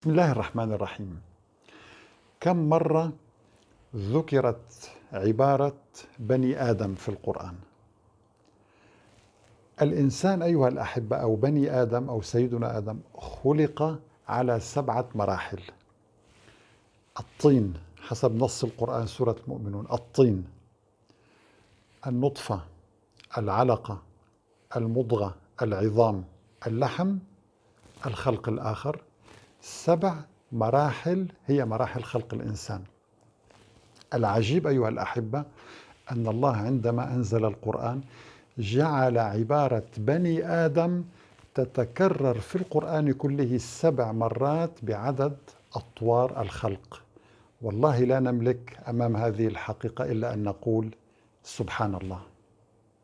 بسم الله الرحمن الرحيم. كم مرة ذكرت عبارة بني آدم في القرآن؟ الإنسان أيها الأحبة أو بني آدم أو سيدنا آدم خلق على سبعة مراحل. الطين حسب نص القرآن سورة المؤمنون الطين النطفة العلقة المضغة العظام اللحم الخلق الآخر. سبع مراحل هي مراحل خلق الإنسان. العجيب أيها الأحبة أن الله عندما أنزل القرآن جعل عبارة بني آدم تتكرر في القرآن كله سبع مرات بعدد أطوار الخلق. والله لا نملك أمام هذه الحقيقة إلا أن نقول سبحان الله.